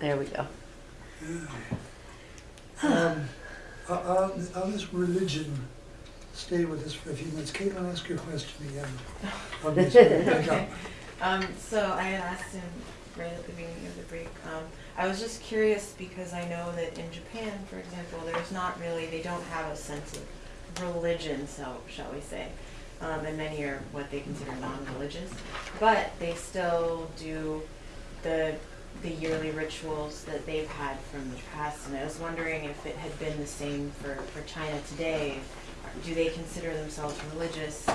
There we go. Um, On on this religion, stay with us for a few minutes. Caitlin, ask your question again. Obviously, pick up. Um, so I had asked him right at the beginning of the break. Um, I was just curious because I know that in Japan, for example, there's not really, they don't have a sense of religion, so shall we say. Um, and many are what they consider non-religious, but they still do the the yearly rituals that they've had from the past. And I was wondering if it had been the same for, for China today. Do they consider themselves religious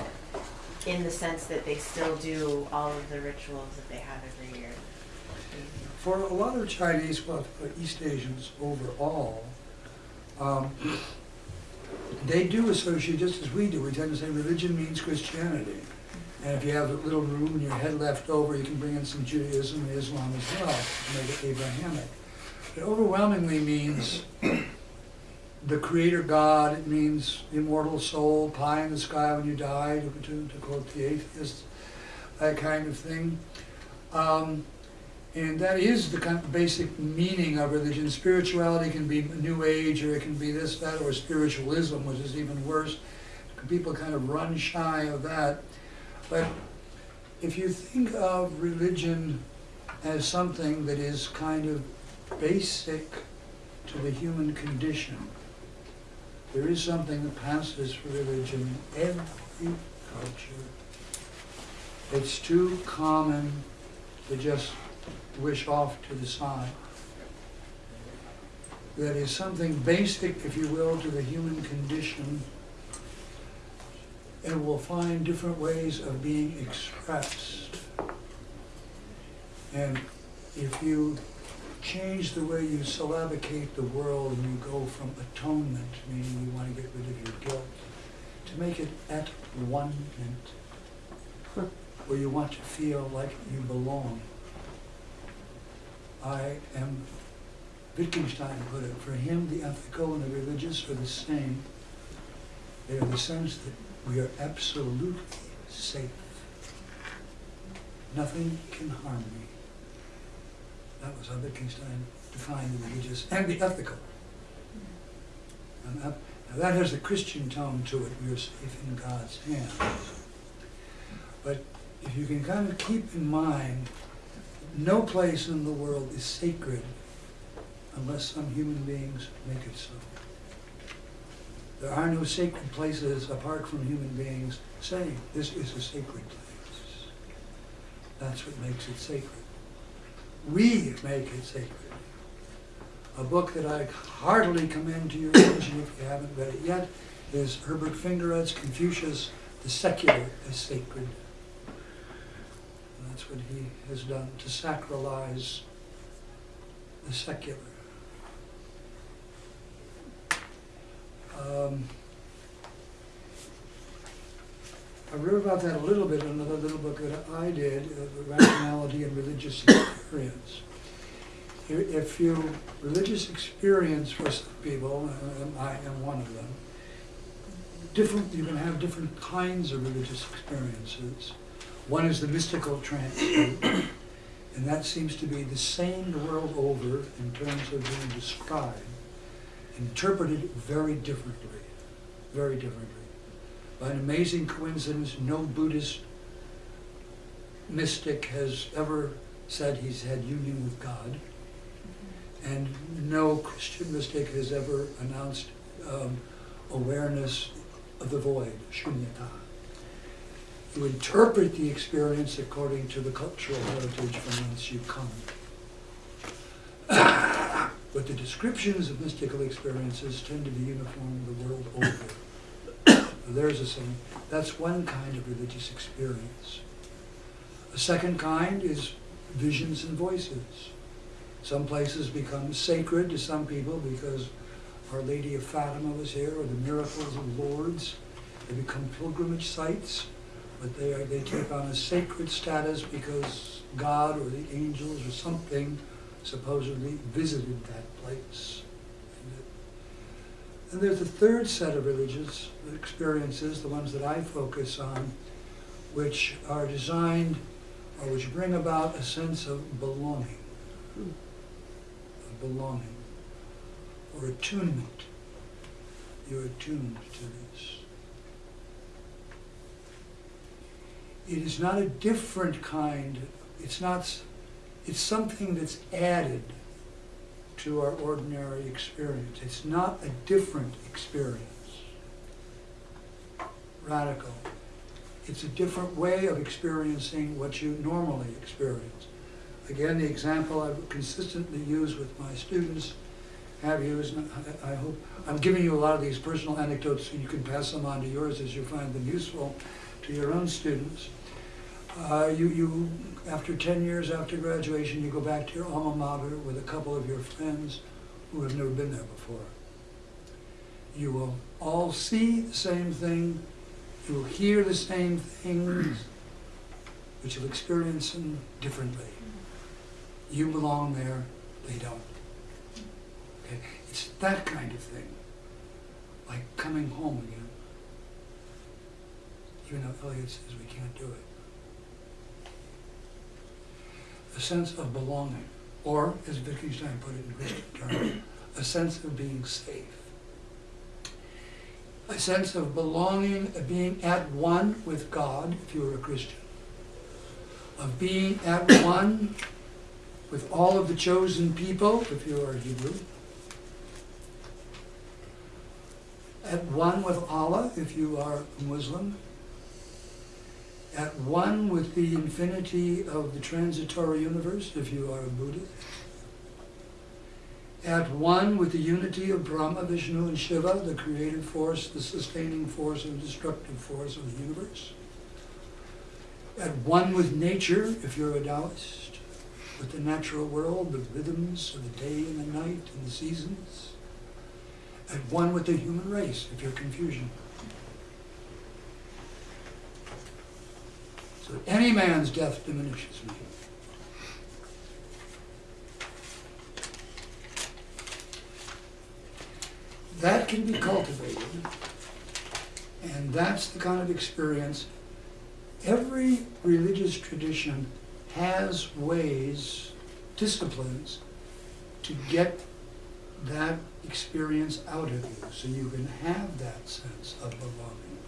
in the sense that they still do all of the rituals that they have every year. For a lot of Chinese, well, East Asians overall, um, they do associate, just as we do, we tend to say religion means Christianity. And if you have a little room in your head left over, you can bring in some Judaism and Islam as well, make it Abrahamic. It overwhelmingly means the creator God, it means immortal soul, pie in the sky when you die, to, to, quote the atheists, that kind of thing. Um, and that is the kind of basic meaning of religion. Spirituality can be New Age, or it can be this, that, or spiritualism, which is even worse. People kind of run shy of that. But if you think of religion as something that is kind of basic to the human condition, there is something that passes for religion in every culture. It's too common to just wish off to the side. That is something basic, if you will, to the human condition and will find different ways of being expressed. And if you change the way you syllabicate the world and you go from atonement, meaning you want to get rid of your guilt, to make it at one where you want to feel like you belong. I am, Wittgenstein put it, for him the ethical and the religious are the same. They are the sense that we are absolutely safe. Nothing can harm me. That was how Wittgenstein defined the religious and the ethical. And that, that has a Christian tone to it. We are safe in God's hands. But if you can kind of keep in mind, no place in the world is sacred unless some human beings make it so. There are no sacred places apart from human beings saying, this is a sacred place. That's what makes it sacred. We make it sacred. A book that I heartily commend to your attention if you haven't read it yet is Herbert Fingarette's Confucius, The Secular is Sacred. And that's what he has done, to sacralize the secular. Um, I wrote about that a little bit in another little book that I did, uh, Rationality and Religious Experience. If- you, religious experience for some people, and I am one of them, different, you can have different kinds of religious experiences. One is the mystical trance, and that seems to be the same the world over in terms of being described interpreted very differently, very differently. By an amazing coincidence, no Buddhist mystic has ever said he's had union with God, and no Christian mystic has ever announced um, awareness of the void, shunyata. You interpret the experience according to the cultural heritage from whence you come. But the descriptions of mystical experiences tend to be uniform the world over. There's a saying, that's one kind of religious experience. A second kind is visions and voices. Some places become sacred to some people because Our Lady of Fatima was here, or the miracles of Lourdes. They become pilgrimage sites, but they are, they take on a sacred status because God or the angels or something supposedly visited that place. And there's a third set of religious experiences, the ones that I focus on, which are designed or which bring about a sense of belonging. belonging or attunement. You're attuned to this. It is not a different kind, it's not, it's something that's added to our ordinary experience. It's not a different experience. Radical. It's a different way of experiencing what you normally experience. Again, the example I've consistently used with my students, have used, I I hope, I'm giving you a lot of these personal anecdotes so you can pass them on to yours as you find them useful to your own students. Uh, you, you, after ten years after graduation, you go back to your alma mater with a couple of your friends who have never been there before. You will all see the same thing, you will hear the same things, but you'll experience them differently. You belong there, they don't. Okay? It's that kind of thing, like coming home again. Even though Elliot says we can't do it. A sense of belonging, or as Wittgenstein put it in Christian terms, a sense of being safe. A sense of belonging, of being at one with God, if you're a Christian. Of being at one with all of the chosen people, if you are a Hebrew. At one with Allah, if you are a Muslim. At one with the infinity of the transitory universe, if you are a Buddhist. At one with the unity of Brahma, Vishnu, and Shiva, the creative force, the sustaining force, and destructive force of the universe. At one with nature, if you're a Taoist, with the natural world, the rhythms of the day and the night and the seasons. At one with the human race, if you're Confucian. So any man's death diminishes me. That can be cultivated, and that's the kind of experience every religious tradition has ways, disciplines, to get that experience out of you so you can have that sense of belonging.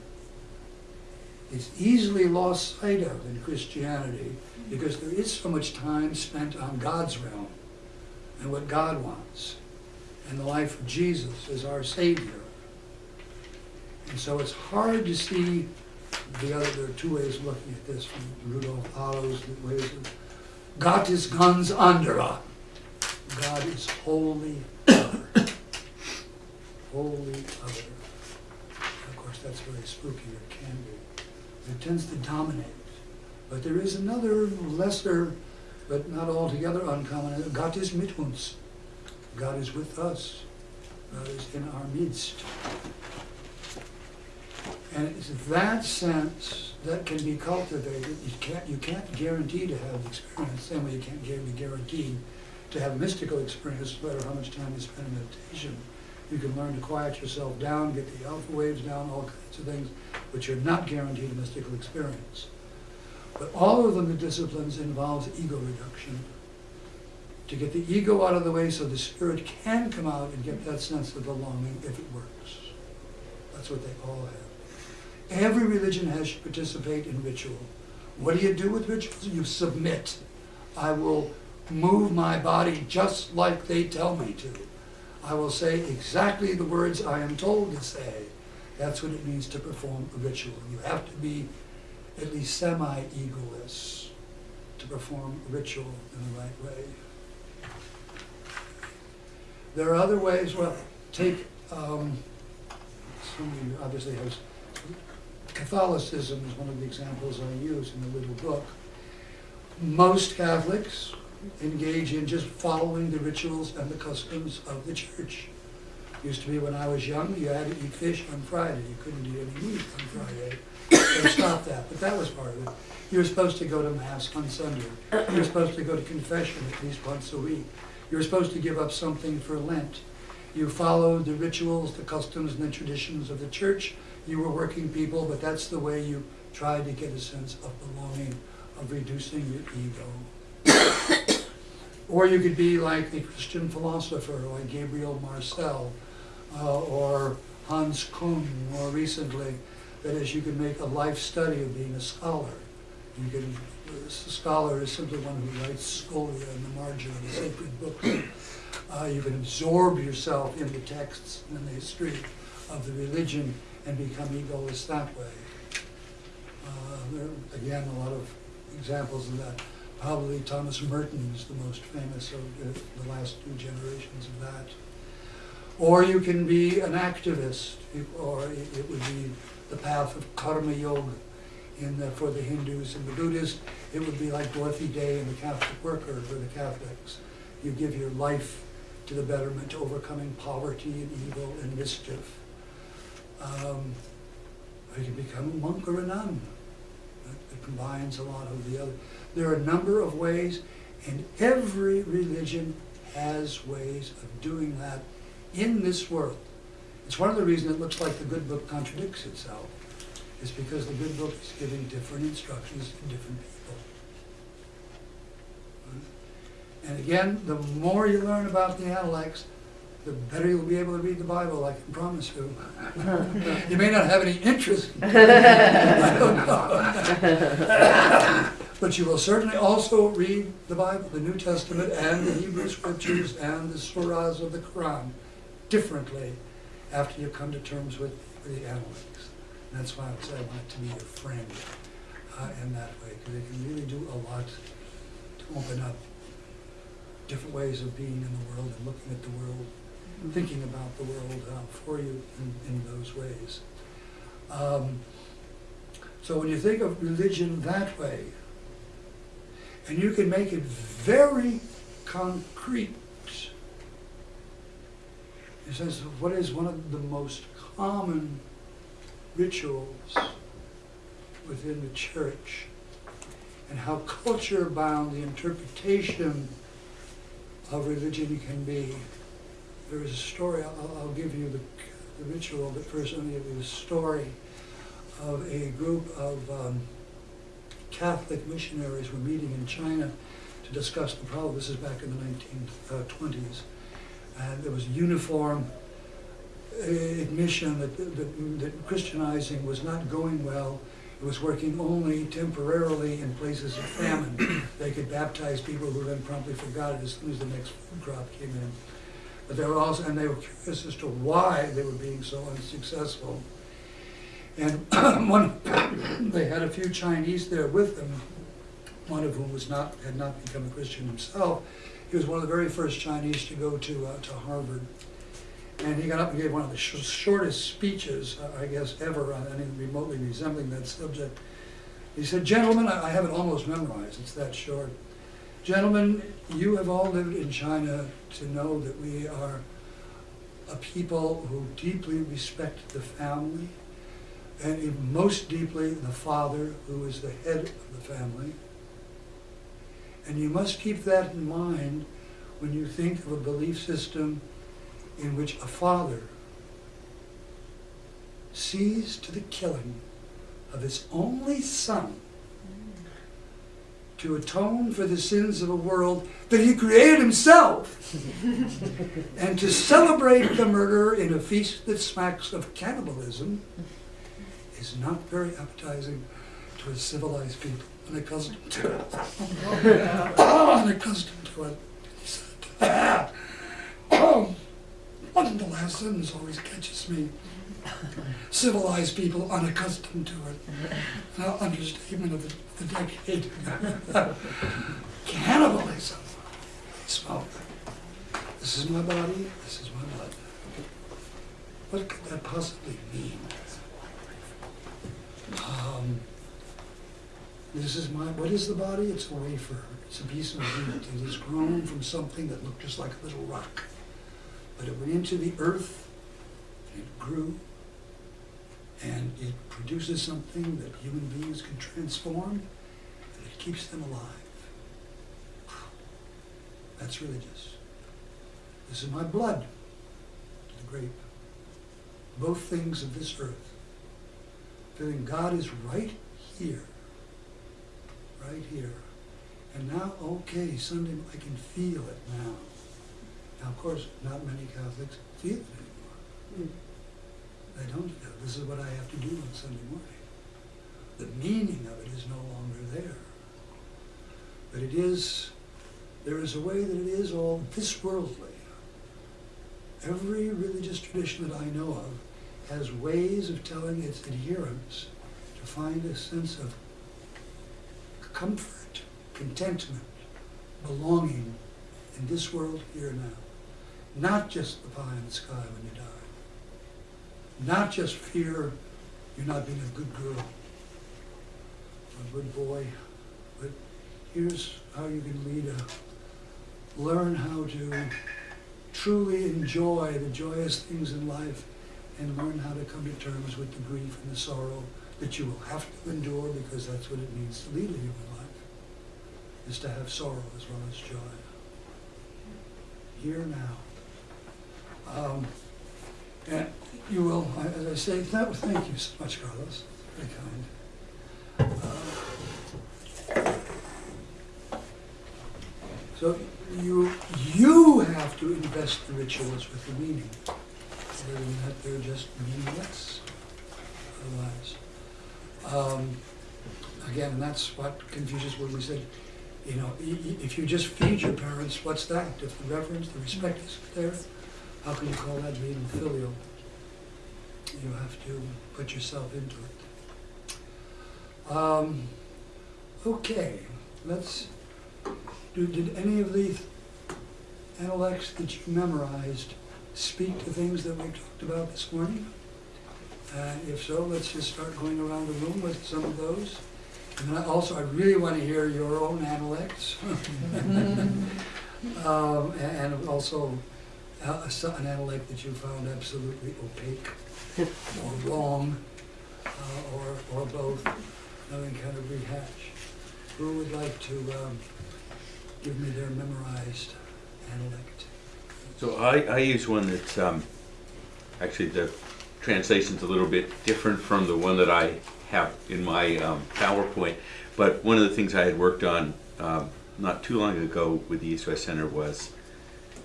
It's easily lost sight of in Christianity because there is so much time spent on God's realm and what God wants and the life of Jesus as our Savior. And so it's hard to see the other, there are two ways of looking at this from Rudolf Otto's ways of, Gott ist ganz anderer. God is holy other. Wholly other. Of course, that's very spooky, or can be. It tends to dominate. But there is another lesser, but not altogether uncommon, Gott ist mit uns. God is with us. God is in our midst. And it's that sense that can be cultivated. You can't, you can't guarantee to have the experience, same way you can't gu- be guaranteed to have a mystical experience, no matter how much time you spend in meditation. You can learn to quiet yourself down, get the alpha waves down, all kinds of things, but you're not guaranteed a mystical experience. But all of them, the disciplines, involves ego reduction. To get the ego out of the way so the spirit can come out and get that sense of belonging if it works. That's what they all have. Every religion has you participate in ritual. What do you do with rituals? You submit. I will move my body just like they tell me to. I will say exactly the words I am told to say. That's what it means to perform a ritual. You have to be at least semi-egoless to perform a ritual in the right way. There are other ways, well, take, um, obviously has, Catholicism is one of the examples I use in the little book. Most Catholics engage in just following the rituals and the customs of the church. Used to be when I was young, you had to eat fish on Friday, you couldn't eat any meat on Friday. They stopped that, but that was part of it. You were supposed to go to mass on Sunday. You were supposed to go to confession at least once a week. You were supposed to give up something for Lent. You followed the rituals, the customs, and the traditions of the church. You were working people, but that's the way you tried to get a sense of belonging, of reducing your ego. Or you could be like a Christian philosopher like Gabriel Marcel uh, or Hans Küng more recently. That is, you can make a life study of being a scholar. You can, a scholar is simply one who writes scholia in the margin of a sacred book. Uh, you can absorb yourself in the texts and the history of the religion and become egoless that way. Uh, there are, again, a lot of examples of that. Probably Thomas Merton is the most famous of the, last two generations of that. Or you can be an activist, or it, would be the path of karma yoga in the, for the Hindus and the Buddhists. It would be like Dorothy Day and the Catholic worker for the Catholics. You give your life to the betterment, overcoming poverty and evil and mischief. Um, or you can become a monk or a nun. It it combines a lot of the other. There are a number of ways, and every religion has ways of doing that in this world. It's one of the reasons it looks like the good book contradicts itself, is because the good book is giving different instructions to different people. And again, the more you learn about the Analects, the better you'll be able to read the Bible, I can promise you. You may not have any interest. I don't know. But you will certainly also read the Bible, the New Testament, and the Hebrew Scriptures, and the surahs of the Quran differently after you come to terms with the Analects. And that's why I would say I want it to be your friend uh, in that way, because it can really do a lot to open up different ways of being in the world and looking at the world thinking about the world uh, for you in, in those ways. Um, so when you think of religion that way, and you can make it very concrete, it says, what is one of the most common rituals within the church, and how culture bound the interpretation of religion can be. There is a story, I'll, I'll give you the, the ritual, but first let me give you the story of a group of um, Catholic missionaries were meeting in China to discuss the problem. This is back in the 1920s. And there was uniform uh, admission that, that, that Christianizing was not going well. It was working only temporarily in places of famine. They could baptize people who then promptly forgot it as soon as the next crop came in. But they were also, and they were curious as to why they were being so unsuccessful. And one, they had a few Chinese there with them, one of whom was not, had not become a Christian himself. He was one of the very first Chinese to go to, uh, to Harvard. And he got up and gave one of the sh- shortest speeches, uh, I guess, ever on anything remotely resembling that subject. He said, gentlemen, I I have it almost memorized, it's that short. Gentlemen, you have all lived in China to know that we are a people who deeply respect the family, and most deeply the father, who is the head of the family. And you must keep that in mind when you think of a belief system in which a father sees to the killing of his only son to atone for the sins of a world that he created himself and to celebrate the murder in a feast that smacks of cannibalism is not very appetizing to a civilized people unaccustomed to it. unaccustomed to it. He said, oh, one of the last sentence always catches me. Civilized people unaccustomed to it. Now, understatement of the, the decade. Cannibalism. Smoke. This is my body, this is my blood. What could that possibly mean? Um, this is my, what is the body? It's a wafer. It's a piece of meat. It is grown from something that looked just like a little rock. But it went into the earth, and it grew, and it produces something that human beings can transform, and it keeps them alive. That's religious. This is my blood, the grape. Both things of this earth. Feeling God is right here, right here, And now, okay, Sunday, I can feel it now. Now, of course, not many Catholics feel it anymore. Hmm. They don't feel, it. this is what I have to do on Sunday morning. The meaning of it is no longer there. But it is, there is a way that it is all this worldly. Every religious tradition that I know of has ways of telling its adherents to find a sense of comfort, contentment, belonging in this world here and now. Not just the pie in the sky when you die. Not just fear you're not being a good girl, a good boy, but here's how you can lead a, learn how to truly enjoy the joyous things in life and learn how to come to terms with the grief and the sorrow that you will have to endure because that's what it means to lead a human life, is to have sorrow as well as joy. Here now. Um, and you will, as I say, that, thank you so much, Carlos, very kind. Uh, So you, you have to invest the rituals with the meaning. Than that, they're just meaningless otherwise. Um, Again, that's what Confucius, when we said, you know, if you just feed your parents, what's that? If the reverence, the respect is there, how can you call that being filial? You have to put yourself into it. Um, Okay, let's, do, did any of the analects that you memorized speak to things that we talked about this morning? And if so, let's just start going around the room with some of those. And then I also, I really want to hear your own analects. Um, and also, uh, an analect that you found absolutely opaque or wrong, uh, or, or both, nothing kind of rehash. Who would like to, um, give me their memorized analect? So I, I use one that's, um, actually the translation's a little bit different from the one that I have in my, um, PowerPoint. But one of the things I had worked on, um, not too long ago with the East West Center was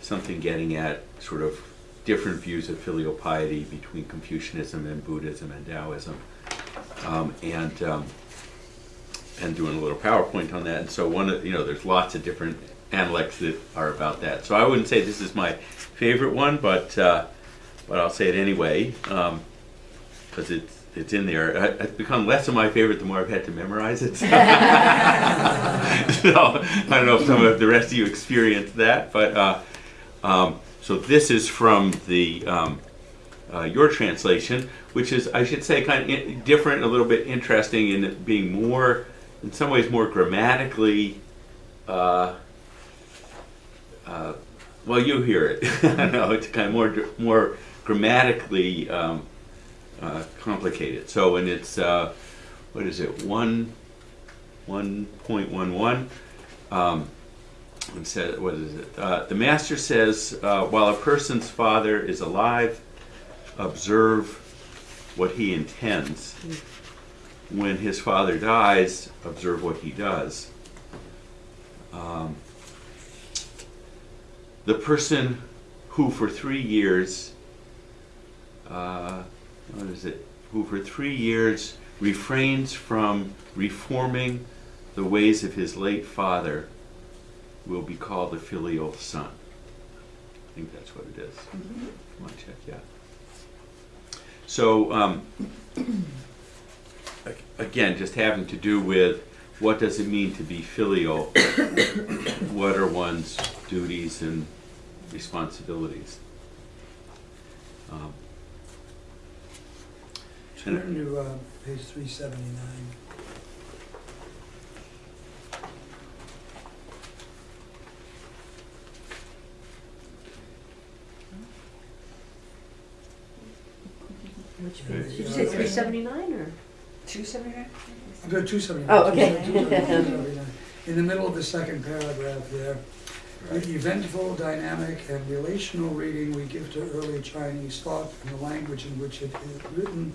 something getting at sort of different views of filial piety between Confucianism and Buddhism and Taoism. Um, and, um, and doing a little PowerPoint on that. And so one of, you know, there's lots of different analects that are about that. So I wouldn't say this is my favorite one, but, uh, but I'll say it anyway, um, cause it's, it's in there. It's become less of my favorite the more I've had to memorize it. So, I don't know if some of the rest of you experienced that, but, uh, um, so this is from the, um, uh, your translation, which is, I should say, kind of different, a little bit interesting in it being more, in some ways, more grammatically. Uh, uh, well, you hear it. I know it's kind of more more grammatically um, uh, complicated. So, when it's uh, what is it one one point one one. Um, it said, what is it? Uh, the master says, uh, while a person's father is alive, observe what he intends. When his father dies, observe what he does. Um, the person who for three years, uh, what is it? Who for three years refrains from reforming the ways of his late father will be called a filial son. I think that's what it is. Come on, check, yeah. So, um, again, just having to do with what does it mean to be filial? what are one's duties and responsibilities? Um, Turn to, uh, page three seventy-nine. Which page? Did you say three seventy-nine or? Two seventy-nine? I've got two seventy-nine. Oh, okay. In the middle of the second paragraph there, the eventful, dynamic, and relational reading we give to early Chinese thought and the language in which it is written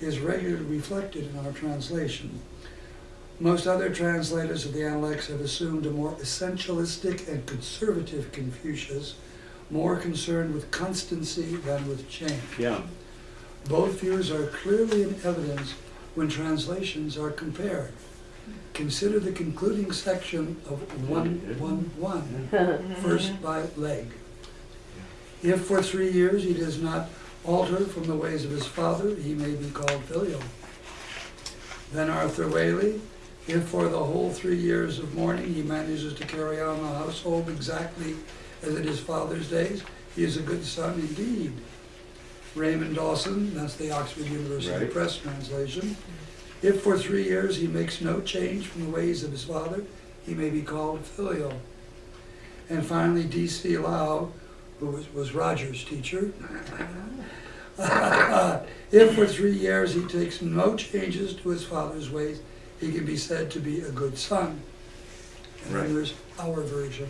is regularly reflected in our translation. Most other translators of the Analects have assumed a more essentialistic and conservative Confucius, more concerned with constancy than with change. Yeah. Both views are clearly in evidence when translations are compared. Consider the concluding section of 111, first by Legge. If for three years he does not alter from the ways of his father, he may be called filial. Then Arthur Waley, if for the whole three years of mourning he manages to carry on the household exactly as in his father's days, he is a good son indeed. Raymond Dawson, that's the Oxford University Right. Press translation. If for three years he makes no change from the ways of his father, he may be called filial. And finally, D.C. Lau, who was, was Roger's teacher. if for three years he takes no changes to his father's ways, he can be said to be a good son. And Right. then there's our version.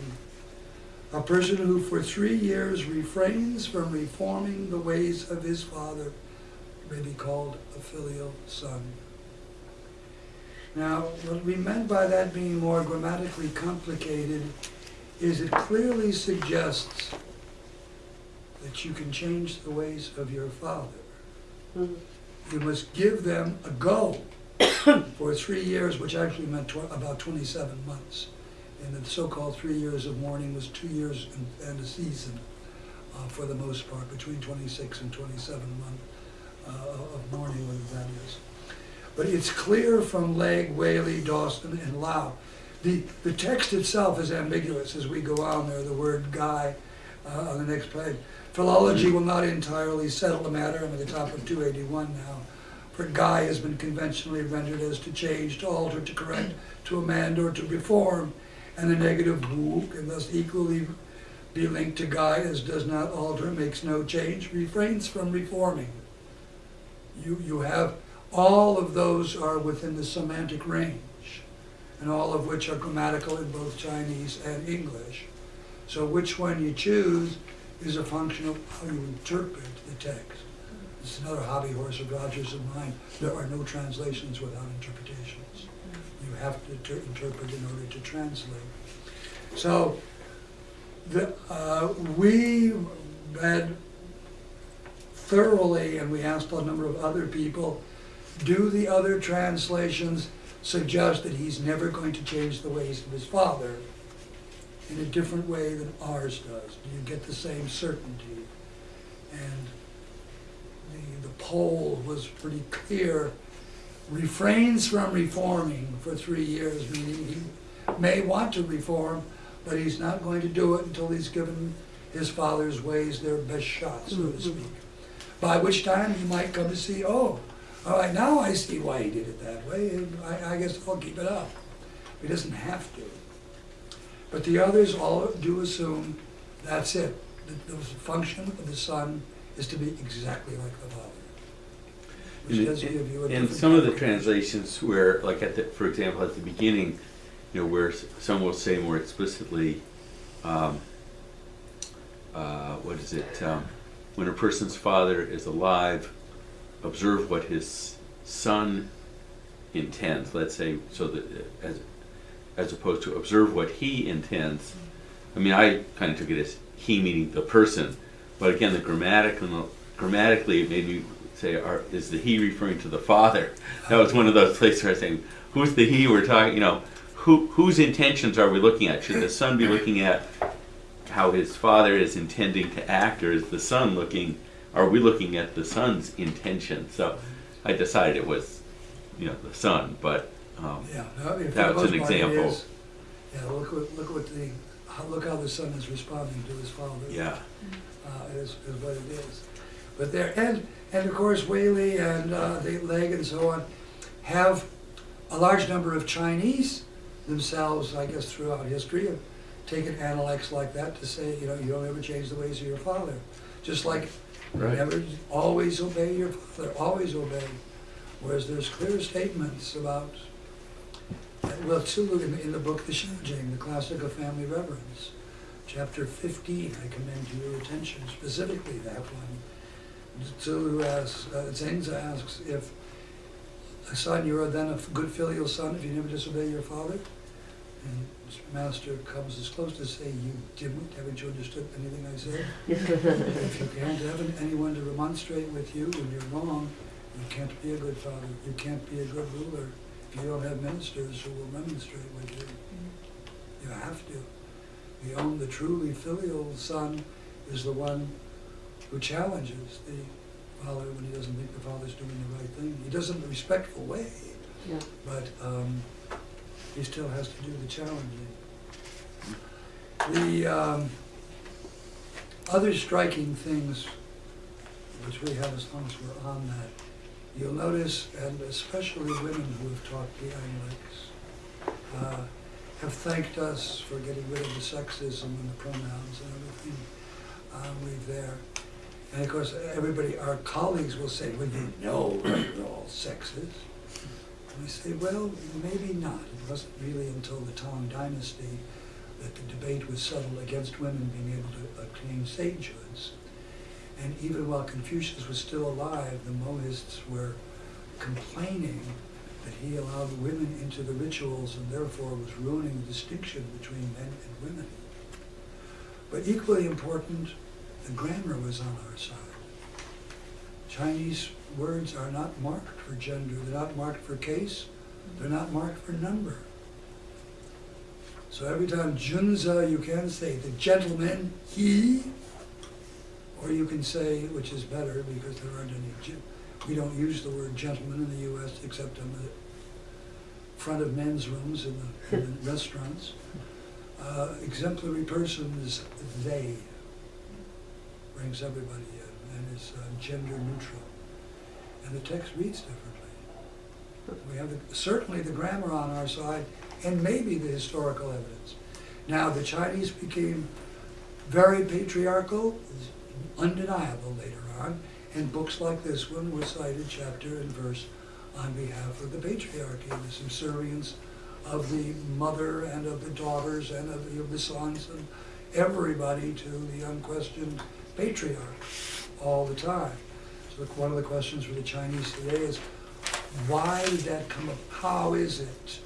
A person who for three years refrains from reforming the ways of his father may be called a filial son. Now, what we meant by that being more grammatically complicated is it clearly suggests that you can change the ways of your father. Mhm. You must give them a go for three years, which actually meant tw- about 27 months. And the so-called three years of mourning was two years and, and a season, uh, for the most part, between 26 and 27 months uh, of mourning, whether that is. But it's clear from Legge, Waley, Dawson, and Lau. The, the text itself is ambiguous as we go on there, the word gai uh, on the next page. Philology will not entirely settle the matter, I'm at the top of 281 now. For gai has been conventionally rendered as to change, to alter, to correct, to amend, or to reform, and the negative who can thus equally be linked to gai as does not alter, makes no change, refrains from reforming. You, you have, all of those are within the semantic range, and all of which are grammatical in both Chinese and English. So which one you choose is a function of how you interpret the text. It's another hobby horse of Rogers and mine. There are no translations without interpretations. You have to ter- interpret in order to translate. So, the, uh, we read thoroughly, and we asked a number of other people, do the other translations suggest that he's never going to change the ways of his father in a different way than ours does? Do you get the same certainty? And the, the poll was pretty clear. Refrains from reforming for three years, meaning he may want to reform, but he's not going to do it until he's given his father's ways their best shot, so to mm-hmm. speak. By which time he might come to see, oh, all right, now I see why he did it that way, and I, I guess I'll keep it up. He doesn't have to. But the others all do assume that's it. The, the function of the son is to be exactly like the father. Which In- does give you a In some of the translations where, like at the, for example, at the beginning, you know, where some will say more explicitly, um, uh, what is it? Um, when a person's father is alive, observe what his son intends. Let's say so that as as opposed to observe what he intends. I mean, I kind of took it as he meaning the person, but again, the grammatical grammatically it made me say, are, is the he referring to the father? That was one of those places where I was saying, who's the he we're talking? You know, who whose intentions are we looking at? Should the son be looking at how his father is intending to act, or is the son looking? Are we looking at the son's intention? So, I decided it was, you know, the son, but. Um, Yeah, no, That was an most part it example. is. Yeah, look what, look what the, how- look how the son is responding to his father. yeah. uh, is, is what it is. But there, and, and of course Waley and uh, the Legge and so on have a large number of Chinese themselves, I guess, throughout history have taken analects like that to say, you know, you don't ever change the ways of your father. Just like Right. never, always obey your father, always obey. Whereas there's clear statements about, well, too, in, in the book The Xiaojing, the classic of family reverence, chapter 15, I commend to your attention specifically that one. Tzu asks, uh, asks if a son, you are then a good filial son if you never disobey your father. And master comes as close to say, you didn't, haven't you understood anything I said? If you can't have anyone to remonstrate with you when you're wrong, you can't be a good father, you can't be a good ruler if you don't have ministers who will remonstrate with you. You have to. The only, the truly filial son is the one who challenges the father when he doesn't think the father's doing the right thing. He does it in a respectful way, Yeah. but um, he still has to do the challenging. The um, other striking things, which we have as long as we're on that, you'll notice, and especially women who have talked the Lakes, uh, have thanked us for getting rid of the sexism and the pronouns and everything um, we've there. And of course, everybody, our colleagues will say, well, you know that we're all sexist. I say, well, maybe not. It wasn't really until the Tang Dynasty that the debate was settled against women being able to obtain sagehoods. And even while Confucius was still alive, the Mohists were complaining that he allowed women into the rituals and therefore was ruining the distinction between men and women. But equally important, the grammar was on our side. Chinese words are not marked for gender, they're not marked for case, they're not marked for number. So every time junzi, you can say the gentleman, he, or you can say, which is better because there aren't any, we don't use the word gentleman in the US except on the front of men's rooms in the, in the restaurants. Uh, exemplary person is they, brings everybody in, and is uh, gender neutral. And the text reads differently. We have the, certainly the grammar on our side, and maybe the historical evidence. Now, the Chinese became very patriarchal, undeniable later on, and books like this one were cited chapter and verse on behalf of the patriarchy, the subservience of the mother and of the daughters and of the, of the sons and everybody to the unquestioned patriarch all the time. So one of the questions for the Chinese today is, why did that come up? How is it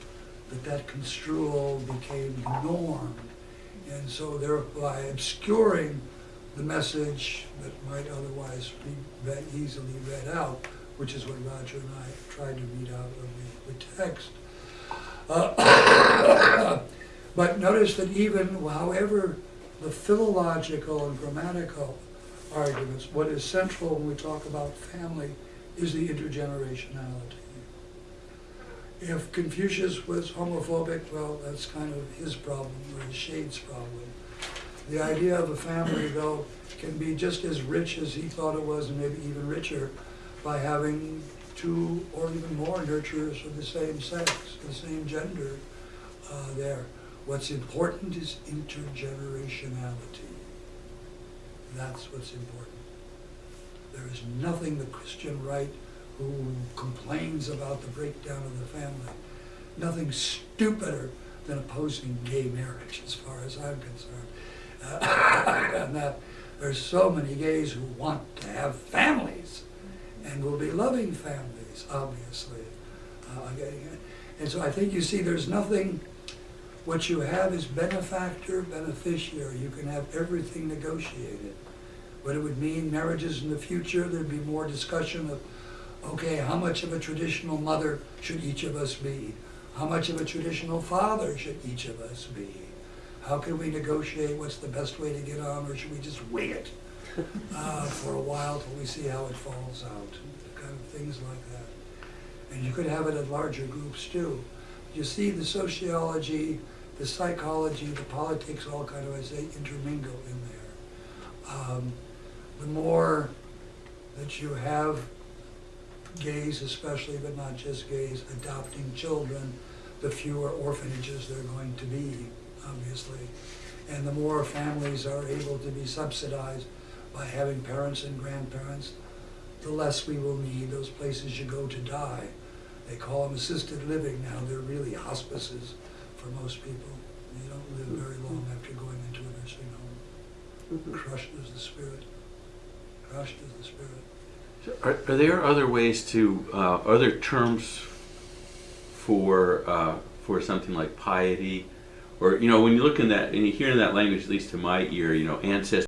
that that construal became the norm? And so thereby obscuring the message that might otherwise be read, easily read out, which is what Roger and I tried to read out of the, the text. Uh, but notice that even however the philological and grammatical arguments, what is central when we talk about family is the intergenerationality. If Confucius was homophobic, well, that's kind of his problem or his shade's problem. The idea of a family, though, can be just as rich as he thought it was, and maybe even richer, by having two or even more nurturers of the same sex, the same gender uh, there. What's important is intergenerationality. That's what's important. There is nothing the Christian right who complains about the breakdown of the family, nothing stupider than opposing gay marriage, as far as I'm concerned. Uh, and that there's so many gays who want to have families and will be loving families, obviously. Uh, and so I think you see there's nothing, what you have is benefactor, beneficiary. You can have everything negotiated. What it would mean, marriages in the future, there'd be more discussion of, okay, how much of a traditional mother should each of us be? How much of a traditional father should each of us be? How can we negotiate what's the best way to get on, or should we just wing it uh, for a while till we see how it falls out? Kind of things like that. And you could have it in larger groups too. You see the sociology, the psychology, the politics all kind of, I say, intermingle in there. Um, the more that you have gays especially, but not just gays, adopting children, the fewer orphanages there are going to be, obviously. And the more families are able to be subsidized by having parents and grandparents, the less we will need those places you go to die. They call them assisted living now, they're really hospices for most people. You don't live very long after going into a nursing home. Mhm. Crushed is the spirit. The spirit. Are, are there other ways to, uh, other terms for uh, for something like piety, or you know, when you look in that and you hear in that language, at least to my ear, you know, ancestors.